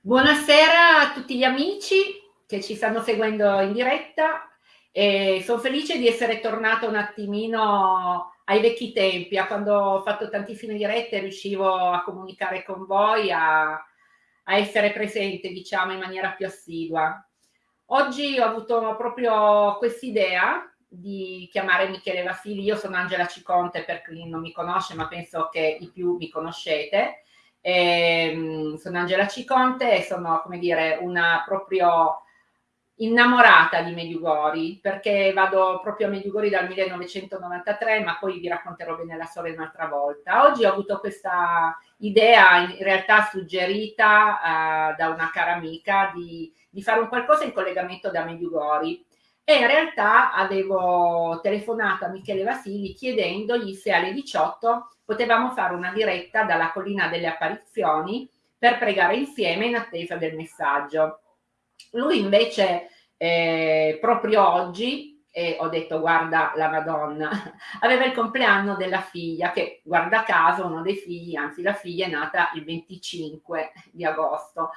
Buonasera a tutti gli amici che ci stanno seguendo in diretta e sono felice di essere tornata un attimino ai vecchi tempi, a quando ho fatto tantissime dirette riuscivo a comunicare con voi, a, a essere presente diciamo in maniera più assidua. Oggi ho avuto proprio quest'idea di chiamare Michele Vasili, io sono Angela Ciconte per chi non mi conosce ma penso che i più mi conoscete, eh, sono Angela Ciconte e sono, come dire, una proprio innamorata di Mediugori perché vado proprio a Mediugori dal 1993 ma poi vi racconterò bene la storia un'altra volta. Oggi ho avuto questa idea in realtà suggerita uh, da una cara amica di, di, fare un qualcosa in collegamento da Mediugori e in realtà avevo telefonato a Michele Vasili chiedendogli se alle 18 potevamo fare una diretta dalla collina delle apparizioni per pregare insieme in attesa del messaggio. Lui invece eh, proprio oggi, e ho detto guarda la Madonna, aveva il compleanno della figlia che guarda caso uno dei figli, anzi la figlia è nata il 25 di agosto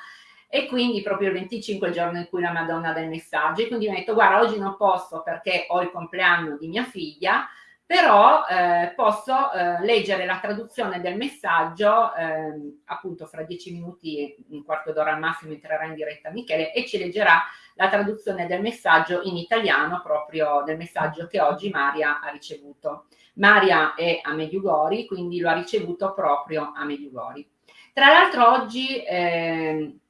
e quindi proprio il 25 è il giorno in cui la Madonna dà il messaggio e quindi mi ha detto guarda oggi non posso perché ho il compleanno di mia figlia però eh, posso eh, leggere la traduzione del messaggio eh, appunto fra dieci minuti, un quarto d'ora al massimo entrerà in diretta Michele e ci leggerà la traduzione del messaggio in italiano proprio del messaggio che oggi Maria ha ricevuto. Maria è a Mediugori, quindi lo ha ricevuto proprio a Mediugori. Tra l'altro oggi ehm,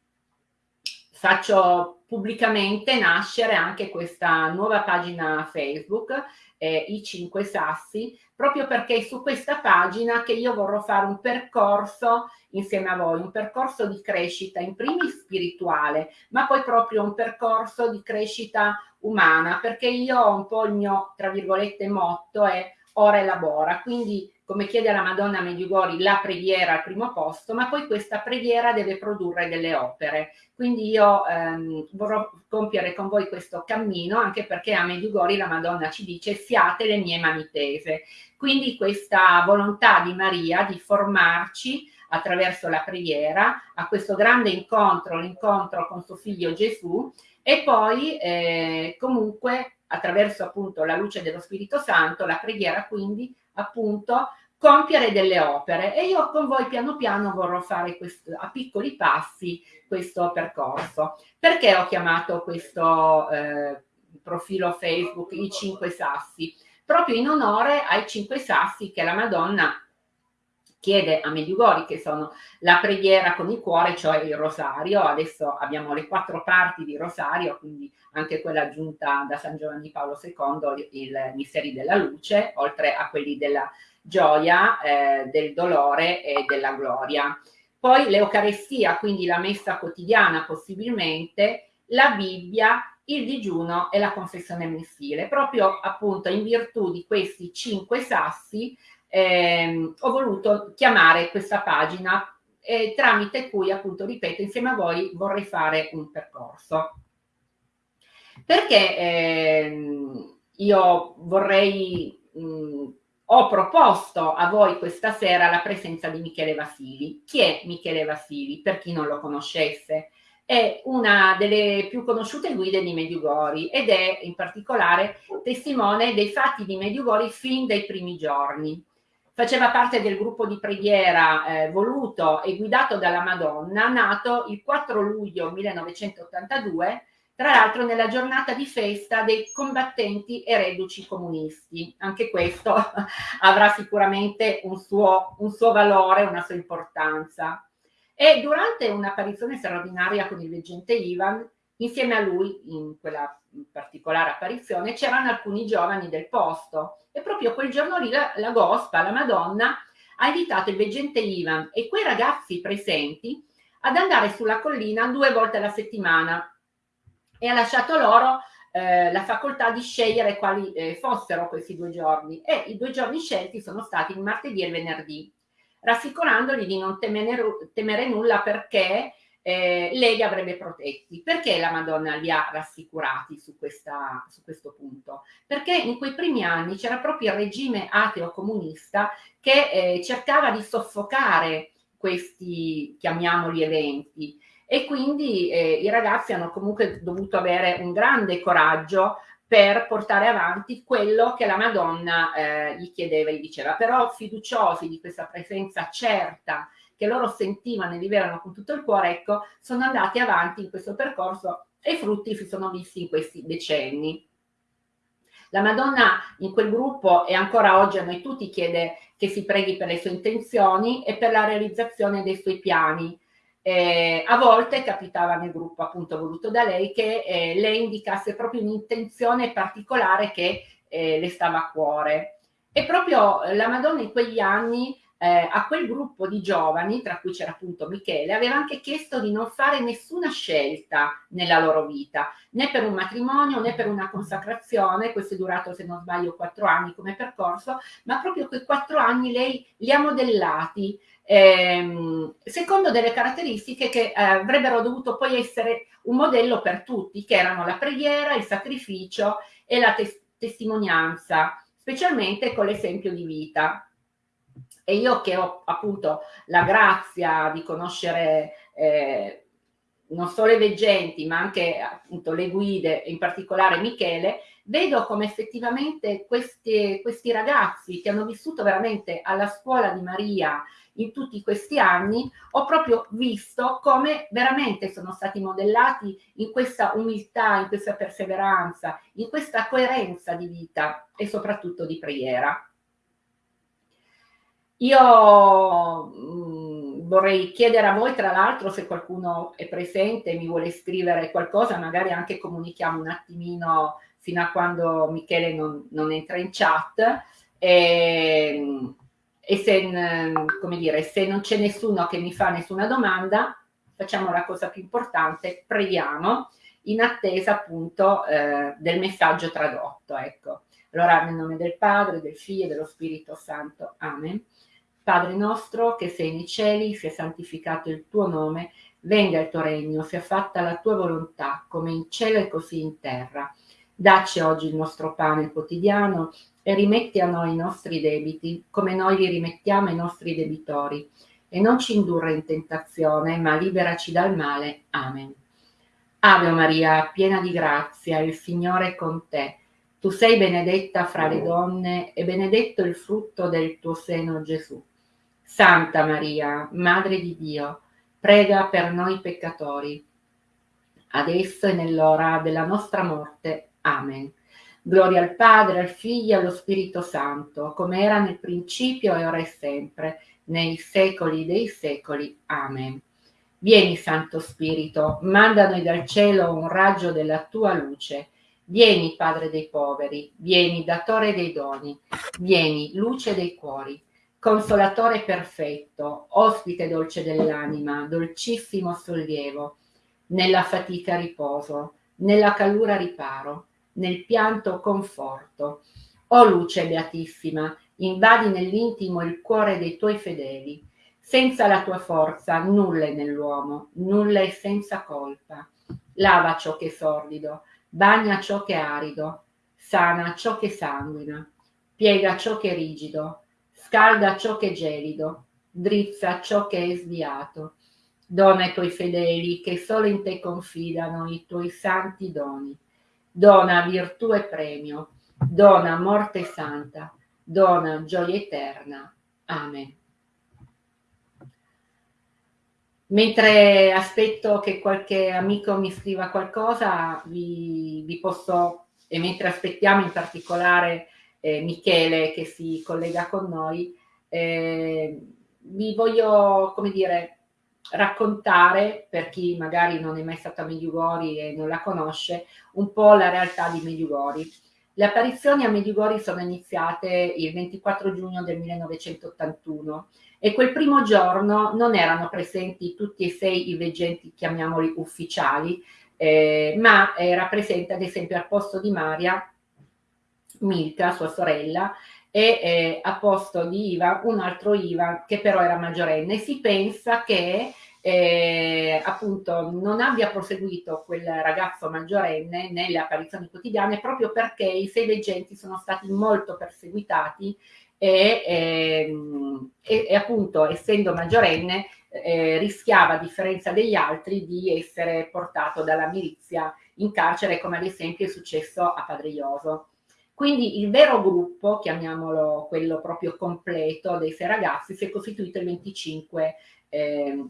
faccio pubblicamente nascere anche questa nuova pagina Facebook eh, i cinque sassi, proprio perché è su questa pagina che io vorrò fare un percorso insieme a voi, un percorso di crescita in primis spirituale, ma poi proprio un percorso di crescita umana, perché io ho un po' il mio, tra virgolette, motto è ora elabora, quindi come chiede la Madonna Medjugorje, la preghiera al primo posto, ma poi questa preghiera deve produrre delle opere. Quindi io ehm, vorrò compiere con voi questo cammino, anche perché a Medjugorje la Madonna ci dice siate le mie mani tese. Quindi questa volontà di Maria di formarci attraverso la preghiera a questo grande incontro, l'incontro con suo figlio Gesù, e poi eh, comunque attraverso appunto la luce dello Spirito Santo, la preghiera quindi appunto compiere delle opere e io con voi piano piano vorrò fare questo, a piccoli passi questo percorso. Perché ho chiamato questo eh, profilo Facebook i cinque sassi? Proprio in onore ai cinque sassi che la Madonna chiede a Mediugori, che sono la preghiera con il cuore, cioè il rosario. Adesso abbiamo le quattro parti di rosario, quindi anche quella aggiunta da San Giovanni Paolo II, i misteri della luce, oltre a quelli della gioia, eh, del dolore e della gloria. Poi l'Eucarestia, quindi la messa quotidiana possibilmente, la Bibbia, il digiuno e la confessione mensile. Proprio appunto in virtù di questi cinque sassi ehm, ho voluto chiamare questa pagina eh, tramite cui appunto, ripeto, insieme a voi vorrei fare un percorso. Perché ehm, io vorrei, mh, ho proposto a voi questa sera la presenza di Michele Vasili. Chi è Michele Vasili? Per chi non lo conoscesse, è una delle più conosciute guide di Mediugori ed è in particolare testimone dei fatti di Mediugori fin dai primi giorni faceva parte del gruppo di preghiera eh, voluto e guidato dalla Madonna, nato il 4 luglio 1982, tra l'altro nella giornata di festa dei combattenti e reduci comunisti. Anche questo avrà sicuramente un suo, un suo valore, una sua importanza. E durante un'apparizione straordinaria con il veggente Ivan, insieme a lui, in quella particolare apparizione, c'erano alcuni giovani del posto. E proprio quel giorno lì la, la Gospa, la Madonna, ha invitato il veggente Ivan e quei ragazzi presenti ad andare sulla collina due volte alla settimana e ha lasciato loro eh, la facoltà di scegliere quali eh, fossero questi due giorni. E i due giorni scelti sono stati il martedì e il venerdì, rassicurandoli di non temere, temere nulla perché eh, lei li avrebbe protetti. Perché la Madonna li ha rassicurati su, questa, su questo punto? Perché in quei primi anni c'era proprio il regime ateo-comunista che eh, cercava di soffocare questi, chiamiamoli, eventi e quindi eh, i ragazzi hanno comunque dovuto avere un grande coraggio per portare avanti quello che la Madonna eh, gli chiedeva e gli diceva, però fiduciosi di questa presenza certa che loro sentivano e vivevano con tutto il cuore, ecco, sono andati avanti in questo percorso e i frutti si sono visti in questi decenni. La Madonna in quel gruppo e ancora oggi a noi tutti chiede che si preghi per le sue intenzioni e per la realizzazione dei suoi piani. Eh, a volte capitava nel gruppo appunto voluto da lei che eh, lei indicasse proprio un'intenzione particolare che eh, le stava a cuore. E proprio la Madonna in quegli anni eh, a quel gruppo di giovani, tra cui c'era appunto Michele, aveva anche chiesto di non fare nessuna scelta nella loro vita, né per un matrimonio né per una consacrazione, questo è durato se non sbaglio quattro anni come percorso, ma proprio quei quattro anni lei li ha modellati ehm, secondo delle caratteristiche che eh, avrebbero dovuto poi essere un modello per tutti, che erano la preghiera, il sacrificio e la tes testimonianza, specialmente con l'esempio di vita. E io che ho appunto la grazia di conoscere eh, non solo i veggenti, ma anche appunto le guide, in particolare Michele, vedo come effettivamente questi, questi ragazzi che hanno vissuto veramente alla scuola di Maria in tutti questi anni, ho proprio visto come veramente sono stati modellati in questa umiltà, in questa perseveranza, in questa coerenza di vita e soprattutto di preghiera. Io mm, vorrei chiedere a voi, tra l'altro, se qualcuno è presente e mi vuole scrivere qualcosa, magari anche comunichiamo un attimino fino a quando Michele non, non entra in chat. E, ehm, e se, come dire, se non c'è nessuno che mi fa nessuna domanda, facciamo la cosa più importante, preghiamo in attesa appunto eh, del messaggio tradotto. Ecco. Allora, nel nome del Padre, del Figlio e dello Spirito Santo. Amen. Padre nostro che sei nei cieli, sia santificato il tuo nome, venga il tuo regno, sia fatta la tua volontà, come in cielo e così in terra. Dacci oggi il nostro pane quotidiano e rimetti a noi i nostri debiti, come noi li rimettiamo ai nostri debitori. E non ci indurre in tentazione, ma liberaci dal male. Amen. Ave Maria, piena di grazia, il Signore è con te. Tu sei benedetta fra le donne e benedetto il frutto del tuo seno, Gesù. Santa Maria, Madre di Dio, prega per noi peccatori, adesso e nell'ora della nostra morte. Amen. Gloria al Padre, al Figlio e allo Spirito Santo, come era nel principio e ora e sempre, nei secoli dei secoli. Amen. Vieni, Santo Spirito, manda noi dal cielo un raggio della tua luce. Vieni, Padre dei poveri, vieni, datore dei doni, vieni, luce dei cuori Consolatore perfetto, ospite dolce dell'anima, dolcissimo sollievo, nella fatica riposo, nella calura riparo, nel pianto conforto. O luce beatissima, invadi nell'intimo il cuore dei tuoi fedeli. Senza la tua forza nulla è nell'uomo, nulla è senza colpa. Lava ciò che è sordido, bagna ciò che è arido, sana ciò che sanguina, piega ciò che è rigido, scalda ciò che è gelido, drizza ciò che è sviato. Dona ai tuoi fedeli che solo in te confidano i tuoi santi doni. Dona virtù e premio, dona morte santa, dona gioia eterna. Amen. Mentre aspetto che qualche amico mi scriva qualcosa, vi, vi posso, e mentre aspettiamo in particolare eh, Michele che si collega con noi, eh, vi voglio, come dire, raccontare, per chi magari non è mai stato a Medjugorje e non la conosce, un po' la realtà di Medjugorje. Le apparizioni a Medjugorje sono iniziate il 24 giugno del 1981 e quel primo giorno non erano presenti tutti e sei i veggenti, chiamiamoli ufficiali, eh, ma era presente ad esempio al posto di Maria Milka, sua sorella, e eh, a posto di Ivan un altro Ivan che però era maggiorenne. Si pensa che eh, appunto non abbia proseguito quel ragazzo maggiorenne nelle apparizioni quotidiane proprio perché i sei veggenti sono stati molto perseguitati e, ehm, e, e appunto essendo maggiorenne eh, rischiava a differenza degli altri di essere portato dalla milizia in carcere come ad esempio è successo a Padrioso. Quindi il vero gruppo, chiamiamolo quello proprio completo dei sei ragazzi, si è costituito il 25 eh,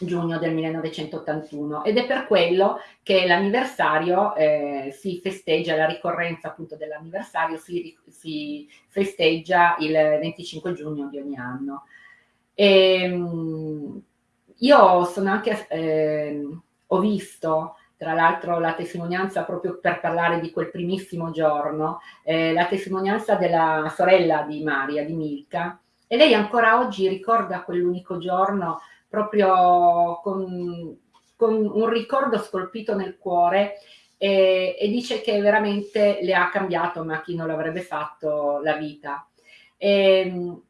giugno del 1981 ed è per quello che l'anniversario eh, si festeggia, la ricorrenza appunto dell'anniversario si, si, festeggia il 25 giugno di ogni anno. E, ehm, io sono anche, eh, ho visto tra l'altro la testimonianza proprio per parlare di quel primissimo giorno, eh, la testimonianza della sorella di Maria, di Milka, e lei ancora oggi ricorda quell'unico giorno proprio con, con, un ricordo scolpito nel cuore e, e, dice che veramente le ha cambiato, ma chi non l'avrebbe fatto, la vita. E,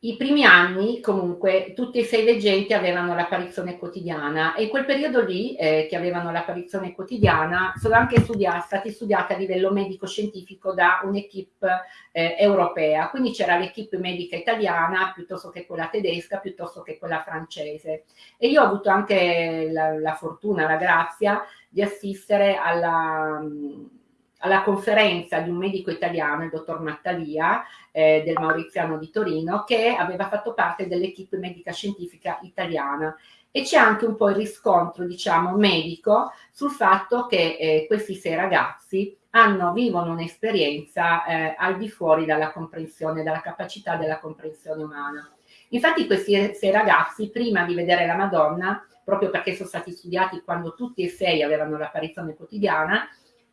I primi anni, comunque, tutti e sei veggenti avevano l'apparizione quotidiana e in quel periodo lì, eh, che avevano l'apparizione quotidiana, sono anche studiati, stati studiati a livello medico-scientifico da un'equipe eh, europea. Quindi c'era l'equipe medica italiana piuttosto che quella tedesca, piuttosto che quella francese. E io ho avuto anche la, la fortuna, la grazia di assistere alla alla conferenza di un medico italiano, il dottor Mattalia, eh, del Mauriziano di Torino, che aveva fatto parte dell'equipe medica scientifica italiana. E c'è anche un po' il riscontro, diciamo, medico sul fatto che eh, questi sei ragazzi hanno, vivono un'esperienza eh, al di fuori dalla comprensione, dalla capacità della comprensione umana. Infatti questi sei ragazzi, prima di vedere la Madonna, proprio perché sono stati studiati quando tutti e sei avevano l'apparizione quotidiana,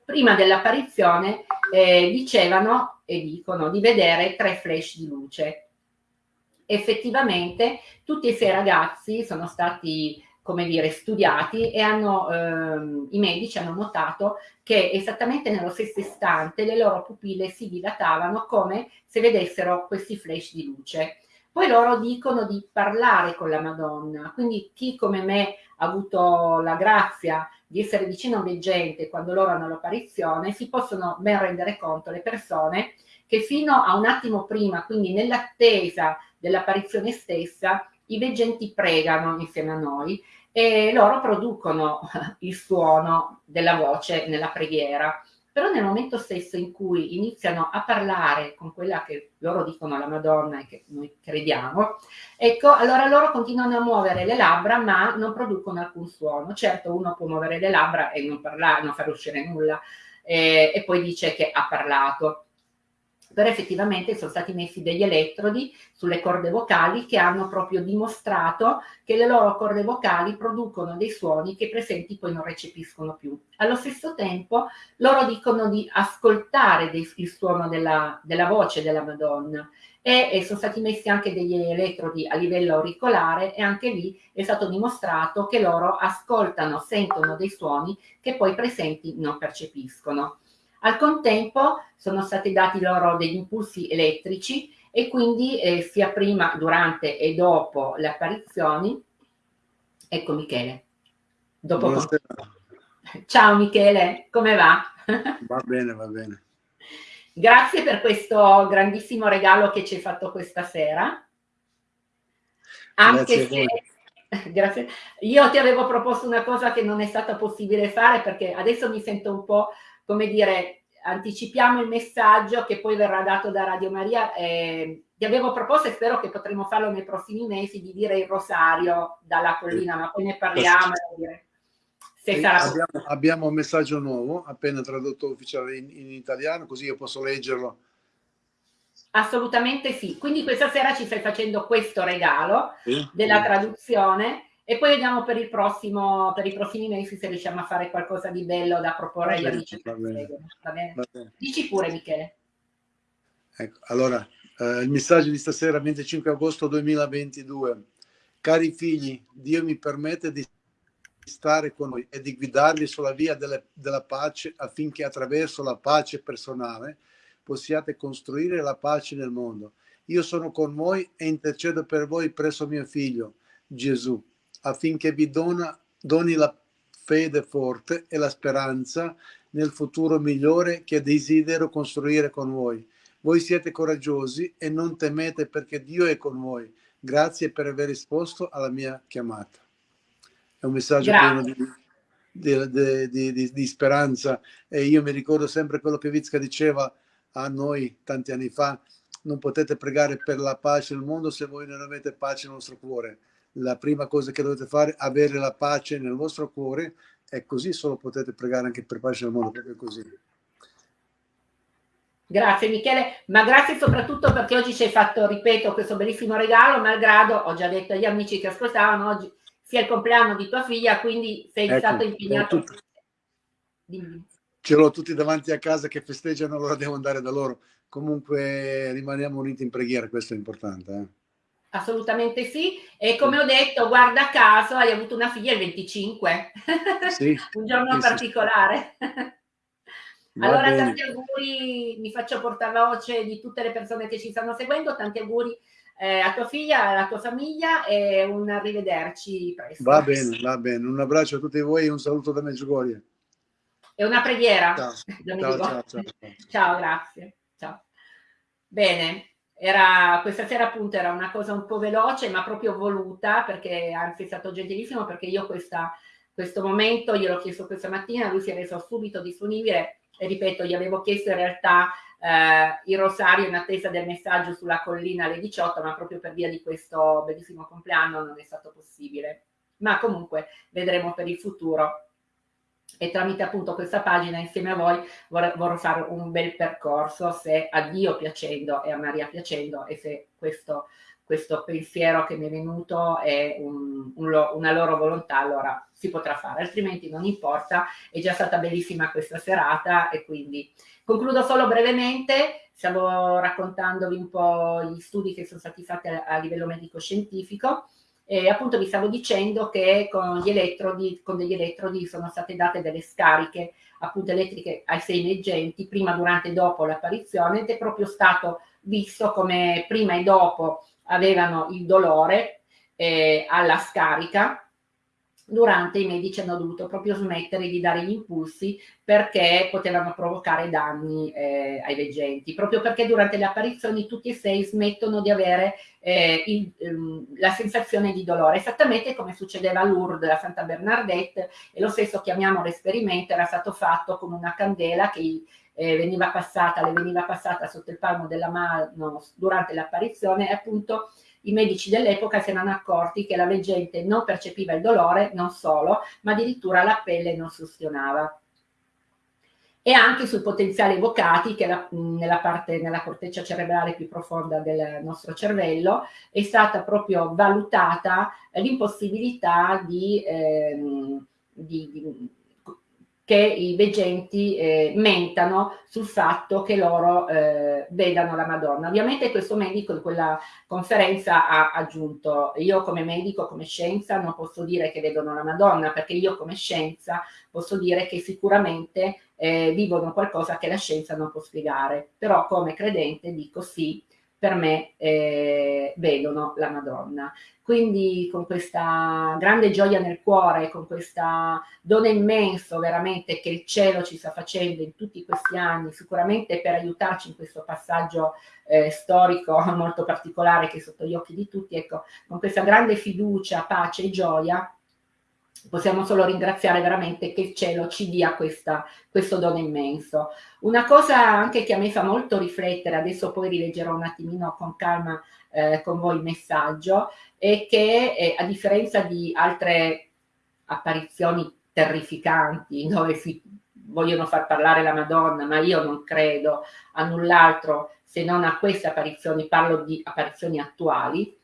prima dell'apparizione eh, dicevano e dicono di vedere tre flash di luce. Effettivamente tutti e sei ragazzi sono stati come dire, studiati e hanno, ehm, i medici hanno notato che esattamente nello stesso istante le loro pupille si dilatavano come se vedessero questi flash di luce. Poi loro dicono di parlare con la Madonna, quindi chi come me ha avuto la grazia di essere vicino a un veggente quando loro hanno l'apparizione, si possono ben rendere conto le persone che fino a un attimo prima, quindi nell'attesa dell'apparizione stessa, i veggenti pregano insieme a noi e loro producono il suono della voce nella preghiera però nel momento stesso in cui iniziano a parlare con quella che loro dicono alla Madonna e che noi crediamo, ecco, allora loro continuano a muovere le labbra ma non producono alcun suono. Certo, uno può muovere le labbra e non parlare, non far uscire nulla, eh, e poi dice che ha parlato però effettivamente sono stati messi degli elettrodi sulle corde vocali che hanno proprio dimostrato che le loro corde vocali producono dei suoni che i presenti poi non recepiscono più. Allo stesso tempo loro dicono di ascoltare dei, il suono della, della, voce della Madonna e, e sono stati messi anche degli elettrodi a livello auricolare e anche lì è stato dimostrato che loro ascoltano, sentono dei suoni che poi i presenti non percepiscono. Al contempo sono stati dati loro degli impulsi elettrici e quindi eh, sia prima, durante e dopo le apparizioni, ecco Michele. Dopo Ciao Michele, come va? Va bene, va bene. Grazie per questo grandissimo regalo che ci hai fatto questa sera. Anche Grazie se... Grazie. Io ti avevo proposto una cosa che non è stata possibile fare perché adesso mi sento un po' come dire, anticipiamo il messaggio che poi verrà dato da Radio Maria. Eh, ti avevo proposto e spero che potremo farlo nei prossimi mesi di dire il rosario dalla collina, ma poi ne parliamo. Se sarà abbiamo, abbiamo, un messaggio nuovo, appena tradotto ufficiale in, in italiano, così io posso leggerlo. Assolutamente sì. Quindi questa sera ci stai facendo questo regalo sì, della traduzione e poi vediamo per, il prossimo, per i prossimi mesi se riusciamo a fare qualcosa di bello da proporre agli amici va bene, va bene? Va bene. Dici pure Michele. Ecco, allora, eh, il messaggio di stasera, 25 agosto 2022. Cari figli, Dio mi permette di stare con voi e di guidarvi sulla via delle, della pace affinché attraverso la pace personale possiate costruire la pace nel mondo io sono con voi e intercedo per voi presso mio figlio, Gesù, affinché vi dona, doni la fede forte e la speranza nel futuro migliore che desidero costruire con voi. Voi siete coraggiosi e non temete perché Dio è con voi. Grazie per aver risposto alla mia chiamata. È un messaggio Grazie. pieno di, di, di, di, speranza e io mi ricordo sempre quello che Vizca diceva a noi tanti anni fa, non potete pregare per la pace nel mondo se voi non avete pace nel vostro cuore. La prima cosa che dovete fare è avere la pace nel vostro cuore e così solo potete pregare anche per pace nel mondo, proprio così. Grazie Michele, ma grazie soprattutto perché oggi ci hai fatto, ripeto, questo bellissimo regalo, malgrado, ho già detto agli amici che ascoltavano, oggi sia il compleanno di tua figlia, quindi sei ecco, stato impegnato. Ce l'ho tutti davanti a casa che festeggiano, allora devo andare da loro. Comunque rimaniamo uniti in preghiera, questo è importante. Eh? Assolutamente sì. E come ho detto, guarda caso, hai avuto una figlia il 25. Sì, Un giorno sì, particolare. Sì. allora, bene. tanti auguri, mi faccio portare la voce di tutte le persone che ci stanno seguendo, tanti auguri eh, a tua figlia, alla tua famiglia e un arrivederci presto. Va bene, va bene. Un abbraccio a tutti voi e un saluto da Meggiugorie. E una preghiera. Ciao, ciao, ciao, ciao, ciao. grazie. Ciao. Bene, era, questa sera appunto era una cosa un po' veloce ma proprio voluta perché anzi è stato gentilissimo perché io questa, questo momento gliel'ho chiesto questa mattina, lui si è reso subito disponibile e ripeto gli avevo chiesto in realtà eh, il rosario in attesa del messaggio sulla collina alle 18 ma proprio per via di questo bellissimo compleanno non è stato possibile. Ma comunque vedremo per il futuro e tramite appunto questa pagina insieme a voi vorrò fare un bel percorso se a Dio piacendo e a Maria piacendo e se questo, questo pensiero che mi è venuto è un, un, una loro volontà allora si potrà fare. Altrimenti non importa è già stata bellissima questa serata e quindi concludo solo brevemente stavo raccontandovi un po' gli studi che sono stati fatti a, a livello medico scientifico e appunto vi stavo dicendo che con, elettrodi, con degli elettrodi sono state date delle scariche appunto elettriche ai sei leggenti prima, durante e dopo l'apparizione ed è proprio stato visto come prima e dopo avevano il dolore eh, alla scarica durante i medici hanno dovuto proprio smettere di dare gli impulsi perché potevano provocare danni eh, ai veggenti, proprio perché durante le apparizioni tutti e sei smettono di avere eh, il, um, la sensazione di dolore, esattamente come succedeva a Lourdes, a Santa Bernadette, e lo stesso chiamiamo l'esperimento, era stato fatto con una candela che eh, veniva passata, le veniva passata sotto il palmo della mano durante l'apparizione e appunto i medici dell'epoca si erano accorti che la veggente non percepiva il dolore, non solo, ma addirittura la pelle non sustionava. E anche sui potenziali evocati, che la, nella parte, nella corteccia cerebrale più profonda del nostro cervello, è stata proprio valutata l'impossibilità di, ehm, di, di che i veggenti eh, mentano sul fatto che loro eh, vedano la Madonna. Ovviamente questo medico in quella conferenza ha aggiunto io come medico, come scienza non posso dire che vedono la Madonna perché io come scienza posso dire che sicuramente eh, vivono qualcosa che la scienza non può spiegare, però come credente dico sì, per me eh, vedono la Madonna. Quindi con questa grande gioia nel cuore, con questo dono immenso veramente che il cielo ci sta facendo in tutti questi anni, sicuramente per aiutarci in questo passaggio eh, storico molto particolare che è sotto gli occhi di tutti, ecco, con questa grande fiducia, pace e gioia, possiamo solo ringraziare veramente che il cielo ci dia questa, questo dono immenso. Una cosa anche che a me fa molto riflettere, adesso poi rileggerò un attimino con calma eh, con voi il messaggio, è che eh, a differenza di altre apparizioni terrificanti dove si vogliono far parlare la Madonna, ma io non credo a null'altro se non a queste apparizioni, parlo di apparizioni attuali,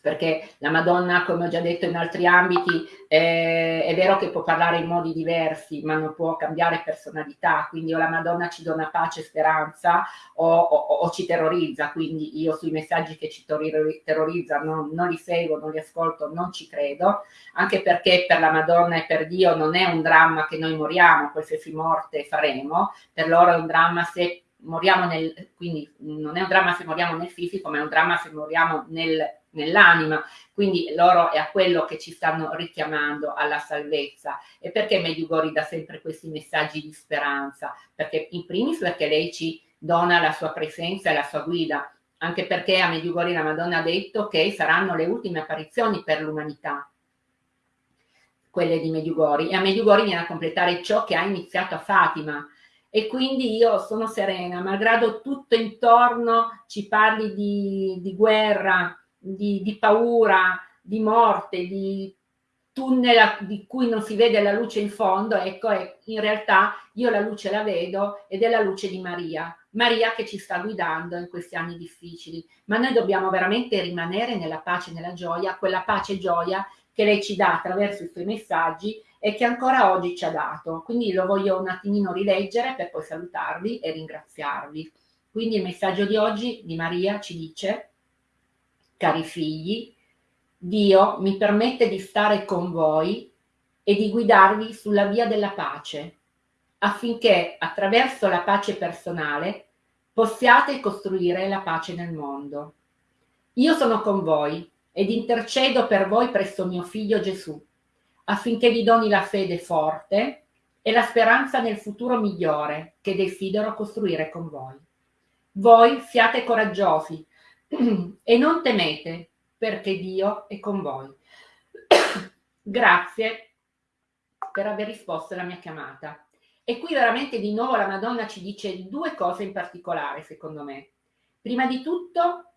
perché la Madonna, come ho già detto in altri ambiti, eh, è vero che può parlare in modi diversi, ma non può cambiare personalità, quindi o la Madonna ci dona pace e speranza o, o, o ci terrorizza, quindi io sui messaggi che ci terrorizzano non, li seguo, non li ascolto, non ci credo, anche perché per la Madonna e per Dio non è un dramma che noi moriamo, qualsiasi morte faremo, per loro è un dramma se moriamo nel, quindi non è un dramma se moriamo nel fisico, ma è un dramma se moriamo nel, nell'anima, quindi loro è a quello che ci stanno richiamando alla salvezza. E perché Medjugorje dà sempre questi messaggi di speranza? Perché in primis perché lei ci dona la sua presenza e la sua guida, anche perché a Medjugorje la Madonna ha detto che saranno le ultime apparizioni per l'umanità, quelle di Medjugorje, e a Medjugorje viene a completare ciò che ha iniziato a Fatima, e quindi io sono serena, malgrado tutto intorno ci parli di, di guerra, di, di, paura, di morte, di tunnel di cui non si vede la luce in fondo, ecco, in realtà io la luce la vedo ed è la luce di Maria, Maria che ci sta guidando in questi anni difficili, ma noi dobbiamo veramente rimanere nella pace nella gioia, quella pace e gioia che lei ci dà attraverso i suoi messaggi e che ancora oggi ci ha dato. Quindi lo voglio un attimino rileggere per poi salutarvi e ringraziarvi. Quindi il messaggio di oggi di Maria ci dice, cari figli, Dio mi permette di stare con voi e di guidarvi sulla via della pace, affinché attraverso la pace personale possiate costruire la pace nel mondo. Io sono con voi ed intercedo per voi presso mio figlio Gesù affinché vi doni la fede forte e la speranza nel futuro migliore che desidero costruire con voi. Voi siate coraggiosi e non temete perché Dio è con voi. Grazie per aver risposto alla mia chiamata. E qui veramente di nuovo la Madonna ci dice due cose in particolare, secondo me. Prima di tutto,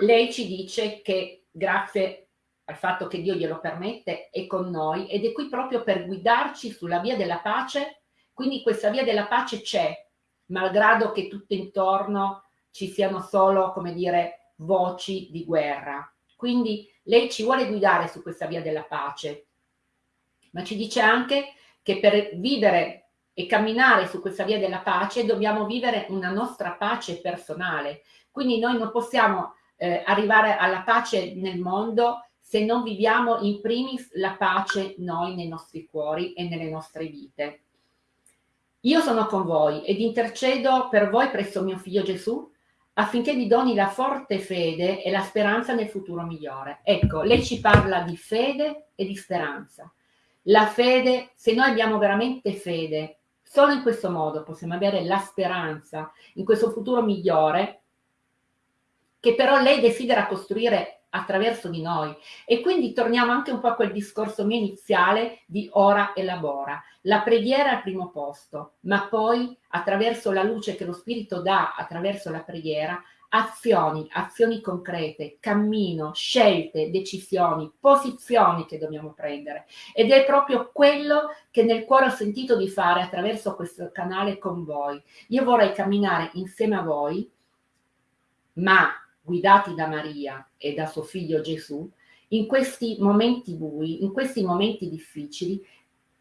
lei ci dice che grazie al fatto che Dio glielo permette, è con noi ed è qui proprio per guidarci sulla via della pace. Quindi questa via della pace c'è, malgrado che tutto intorno ci siano solo, come dire, voci di guerra. Quindi lei ci vuole guidare su questa via della pace, ma ci dice anche che per vivere e camminare su questa via della pace dobbiamo vivere una nostra pace personale. Quindi noi non possiamo eh, arrivare alla pace nel mondo se non viviamo in primis la pace noi nei nostri cuori e nelle nostre vite. Io sono con voi ed intercedo per voi presso mio figlio Gesù affinché vi doni la forte fede e la speranza nel futuro migliore. Ecco, lei ci parla di fede e di speranza. La fede, se noi abbiamo veramente fede, solo in questo modo possiamo avere la speranza in questo futuro migliore che però lei desidera costruire attraverso di noi. E quindi torniamo anche un po' a quel discorso mio iniziale di ora e lavora. La preghiera al primo posto, ma poi attraverso la luce che lo Spirito dà attraverso la preghiera, azioni, azioni concrete, cammino, scelte, decisioni, posizioni che dobbiamo prendere. Ed è proprio quello che nel cuore ho sentito di fare attraverso questo canale con voi. Io vorrei camminare insieme a voi, ma guidati da Maria e da suo figlio Gesù, in questi momenti bui, in questi momenti difficili,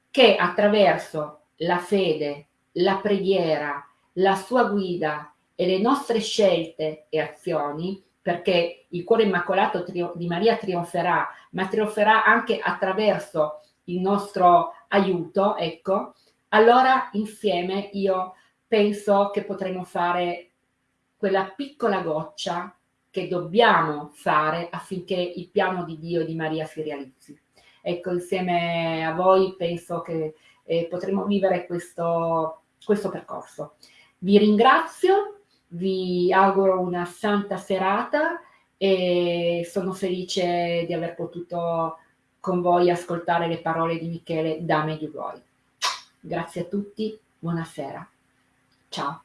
che attraverso la fede, la preghiera, la sua guida e le nostre scelte e azioni, perché il cuore immacolato di Maria trionferà, ma trionferà anche attraverso il nostro aiuto, ecco, allora insieme io penso che potremo fare quella piccola goccia che dobbiamo fare affinché il piano di Dio e di Maria si realizzi. Ecco, insieme a voi penso che eh, potremo vivere questo, questo percorso. Vi ringrazio, vi auguro una santa serata e sono felice di aver potuto con voi ascoltare le parole di Michele da Medjugorje. Grazie a tutti, buonasera. Ciao.